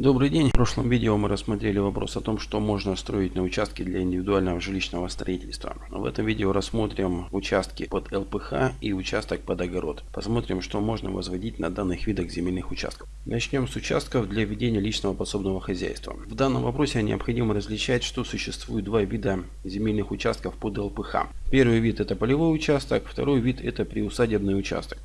Добрый день. В прошлом видео мы рассмотрели вопрос о том, что можно строить на участке для индивидуального жилищного строительства. В этом видео рассмотрим участки под ЛПХ и участок под огород. Посмотрим, что можно возводить на данных видах земельных участков. Начнем с участков для ведения личного подсобного хозяйства. В данном вопросе необходимо различать, что существует два вида земельных участков под ЛПХ. Первый вид это полевой участок, второй вид это приусадебный участок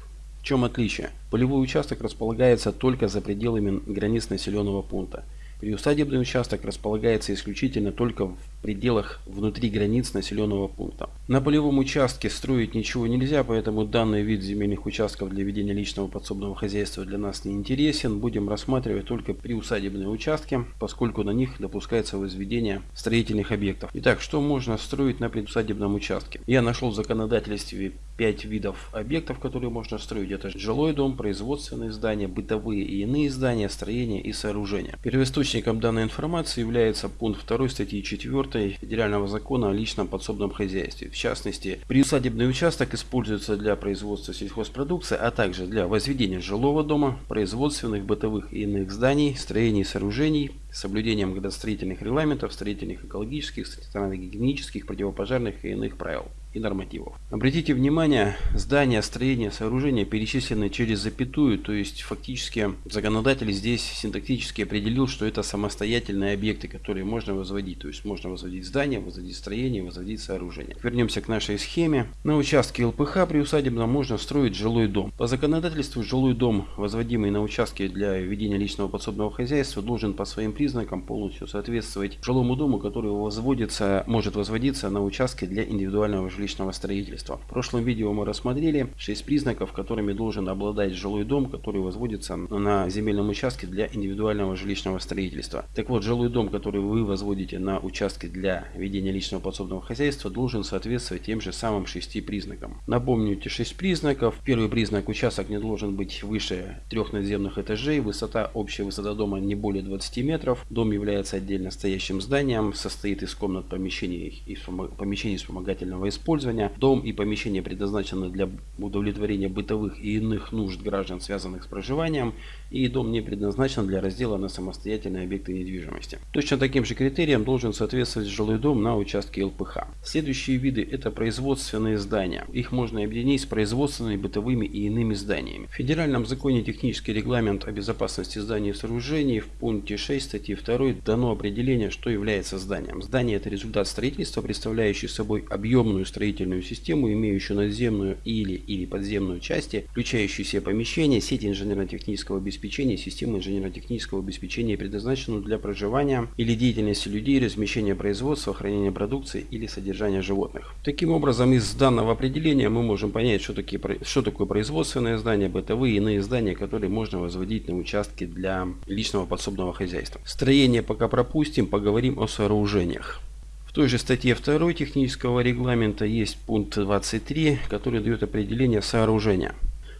чем отличие? Полевой участок располагается только за пределами границ населенного пункта. Приусадебный участок располагается исключительно только в пределах внутри границ населенного пункта. На полевом участке строить ничего нельзя, поэтому данный вид земельных участков для ведения личного подсобного хозяйства для нас не интересен. Будем рассматривать только приусадебные участки, поскольку на них допускается возведение строительных объектов. Итак, что можно строить на приусадебном участке? Я нашел в законодательстве 5 видов объектов, которые можно строить. Это жилой дом, производственные здания, бытовые и иные здания, строения и сооружения. Первоисточником данной информации является пункт 2 статьи 4 Федерального закона о личном подсобном хозяйстве. В частности, приусадебный участок используется для производства сельхозпродукции, а также для возведения жилого дома, производственных, бытовых и иных зданий, строений и сооружений, соблюдением градостроительных регламентов, строительных, экологических, санитарно-гигиенических, противопожарных и иных правил и нормативов. Обратите внимание, здания, строения, сооружения перечислены через запятую, то есть фактически законодатель здесь синтактически определил, что это самостоятельные объекты, которые можно возводить. То есть можно возводить здания, возводить строения, возводить сооружения. Вернемся к нашей схеме. На участке ЛПХ при усадебном можно строить жилой дом. По законодательству жилой дом, возводимый на участке для ведения личного подсобного хозяйства, должен по своим признакам полностью соответствовать жилому дому, который возводится, может возводиться на участке для индивидуального жилищного жилищного строительства. В прошлом видео мы рассмотрели 6 признаков, которыми должен обладать жилой дом, который возводится на земельном участке для индивидуального жилищного строительства. Так вот, жилой дом, который вы возводите на участке для ведения личного подсобного хозяйства, должен соответствовать тем же самым 6 признакам. Напомню эти 6 признаков. Первый признак участок не должен быть выше трех надземных этажей, высота, общая высота дома не более 20 метров. Дом является отдельно стоящим зданием, состоит из комнат помещений и помещений вспомогательного использования использования. Дом и помещение предназначены для удовлетворения бытовых и иных нужд граждан, связанных с проживанием. И дом не предназначен для раздела на самостоятельные объекты недвижимости. Точно таким же критериям должен соответствовать жилой дом на участке ЛПХ. Следующие виды это производственные здания. Их можно объединить с производственными, бытовыми и иными зданиями. В федеральном законе технический регламент о безопасности зданий и сооружений в пункте 6 статьи 2 дано определение, что является зданием. Здание это результат строительства, представляющий собой объемную строительную систему, имеющую надземную или, или подземную части, включающие все помещения, сеть инженерно-технического обеспечения, систему инженерно-технического обеспечения, предназначенную для проживания или деятельности людей, размещения производства, хранения продукции или содержания животных. Таким образом, из данного определения мы можем понять, что, такие, что такое производственное здание, бытовые и иные здания, которые можно возводить на участке для личного подсобного хозяйства. Строение пока пропустим, поговорим о сооружениях той же статье 2 технического регламента есть пункт 23, который дает определение сооружения.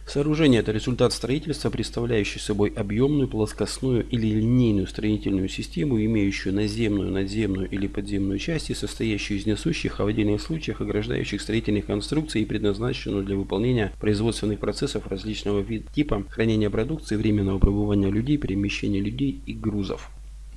Сооружение – это результат строительства, представляющий собой объемную, плоскостную или линейную строительную систему, имеющую наземную, надземную или подземную части, состоящую из несущих, а в отдельных случаях ограждающих строительных конструкций и предназначенную для выполнения производственных процессов различного вида типа хранения продукции, временного пребывания людей, перемещения людей и грузов.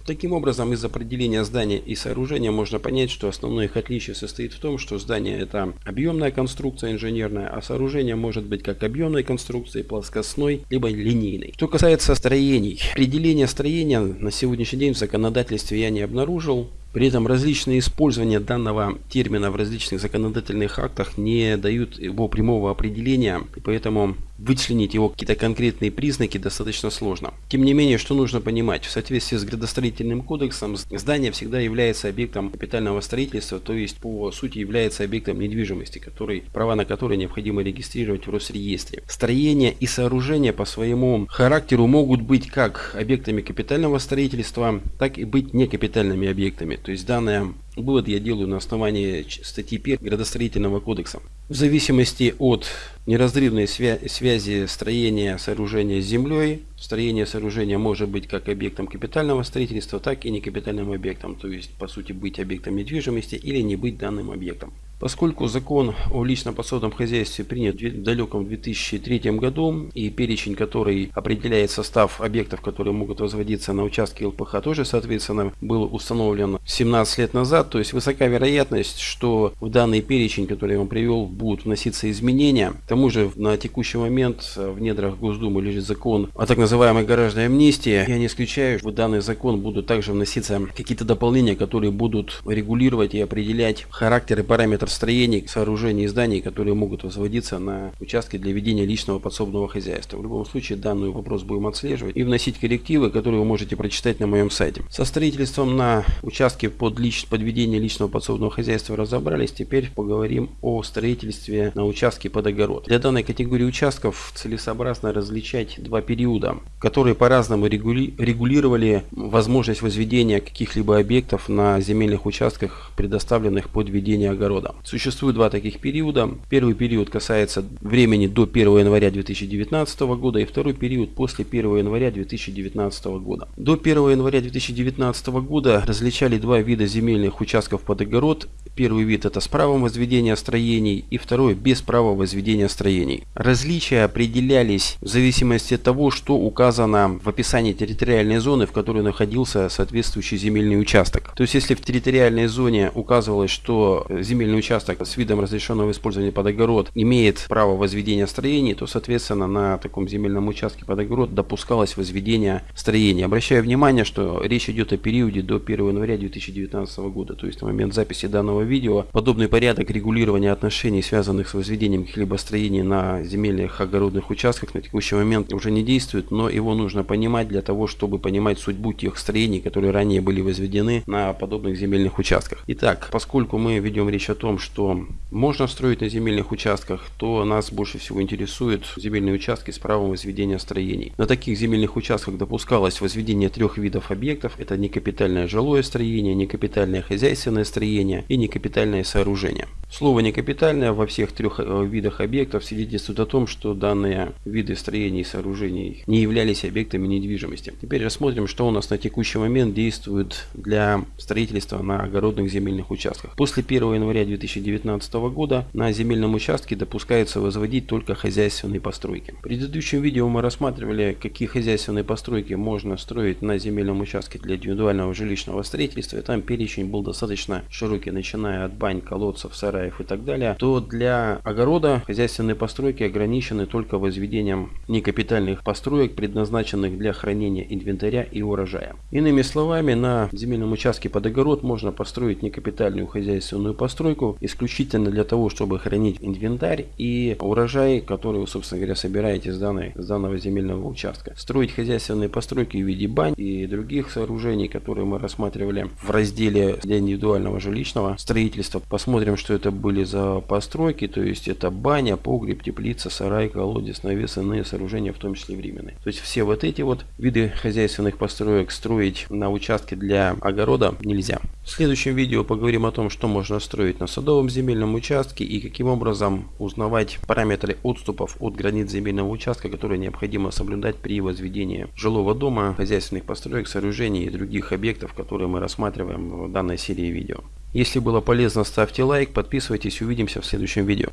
Таким образом, из определения здания и сооружения можно понять, что основное их отличие состоит в том, что здание это объемная конструкция инженерная, а сооружение может быть как объемной конструкцией, плоскостной, либо линейной. Что касается строений, определение строения на сегодняшний день в законодательстве я не обнаружил. При этом различные использования данного термина в различных законодательных актах не дают его прямого определения, и поэтому вычленить его какие-то конкретные признаки достаточно сложно. Тем не менее, что нужно понимать, в соответствии с градостроительным кодексом здание всегда является объектом капитального строительства, то есть по сути является объектом недвижимости, который, права на который необходимо регистрировать в Росреестре. Строения и сооружения по своему характеру могут быть как объектами капитального строительства, так и быть некапитальными объектами. То есть данное Вывод я делаю на основании статьи 1 градостроительного кодекса. В зависимости от неразрывной свя связи строения сооружения с землей, строение сооружения может быть как объектом капитального строительства, так и некапитальным объектом, то есть по сути быть объектом недвижимости или не быть данным объектом. Поскольку закон о личном подсобном хозяйстве принят в далеком 2003 году и перечень, который определяет состав объектов, которые могут возводиться на участке ЛПХ, тоже, соответственно, был установлен 17 лет назад, то есть высока вероятность, что в данный перечень, который я вам привел, будут вноситься изменения. К тому же на текущий момент в недрах Госдумы лежит закон о так называемой гаражной амнистии. Я не исключаю, что в данный закон будут также вноситься какие-то дополнения, которые будут регулировать и определять характер и параметр строений, сооружений и зданий, которые могут возводиться на участке для ведения личного подсобного хозяйства. В любом случае данный вопрос будем отслеживать и вносить коррективы, которые вы можете прочитать на моем сайте. Со строительством на участке под, лич... под ведение личного подсобного хозяйства разобрались. Теперь поговорим о строительстве на участке под огород. Для данной категории участков целесообразно различать два периода, которые по-разному регули... регулировали возможность возведения каких-либо объектов на земельных участках, предоставленных под ведение огорода. Существует два таких периода. Первый период касается времени до 1 января 2019 года и второй период после 1 января 2019 года. До 1 января 2019 года различали два вида земельных участков под огород. Первый вид это с правом возведения строений и второй без права возведения строений. Различия определялись в зависимости от того, что указано в описании территориальной зоны, в которой находился соответствующий земельный участок. То есть если в территориальной зоне указывалось, что земельный участок участок с видом разрешенного использования под огород имеет право возведения строений, то, соответственно, на таком земельном участке под огород допускалось возведение строений. Обращаю внимание, что речь идет о периоде до 1 января 2019 года, то есть на момент записи данного видео. Подобный порядок регулирования отношений, связанных с возведением каких-либо строений на земельных огородных участках на текущий момент уже не действует, но его нужно понимать для того, чтобы понимать судьбу тех строений, которые ранее были возведены на подобных земельных участках. Итак, поскольку мы ведем речь о том, что можно строить на земельных участках, то нас больше всего интересуют земельные участки с правом возведения строений. На таких земельных участках допускалось возведение трех видов объектов. Это некапитальное жилое строение, некапитальное хозяйственное строение и некапитальное сооружение. Слово некапитальное во всех трех э, видах объектов свидетельствует о том, что данные виды строений и сооружений не являлись объектами недвижимости. Теперь рассмотрим, что у нас на текущий момент действует для строительства на огородных земельных участках. После 1 января 2000 2019 года на земельном участке допускается возводить только хозяйственные постройки. В предыдущем видео мы рассматривали, какие хозяйственные постройки можно строить на земельном участке для индивидуального жилищного строительства. И там перечень был достаточно широкий, начиная от бань, колодцев, сараев и так далее. То для огорода хозяйственные постройки ограничены только возведением некапитальных построек, предназначенных для хранения инвентаря и урожая. Иными словами, на земельном участке под огород можно построить некапитальную хозяйственную постройку, исключительно для того, чтобы хранить инвентарь и урожай, который вы, собственно говоря, собираете с, данной, с данного земельного участка. Строить хозяйственные постройки в виде бань и других сооружений, которые мы рассматривали в разделе для индивидуального жилищного строительства. Посмотрим, что это были за постройки, то есть это баня, погреб, теплица, сарай, колодец, навес, иные сооружения, в том числе временные. То есть все вот эти вот виды хозяйственных построек строить на участке для огорода нельзя. В следующем видео поговорим о том, что можно строить на садовом земельном участке и каким образом узнавать параметры отступов от границ земельного участка, которые необходимо соблюдать при возведении жилого дома, хозяйственных построек, сооружений и других объектов, которые мы рассматриваем в данной серии видео. Если было полезно, ставьте лайк, подписывайтесь, увидимся в следующем видео.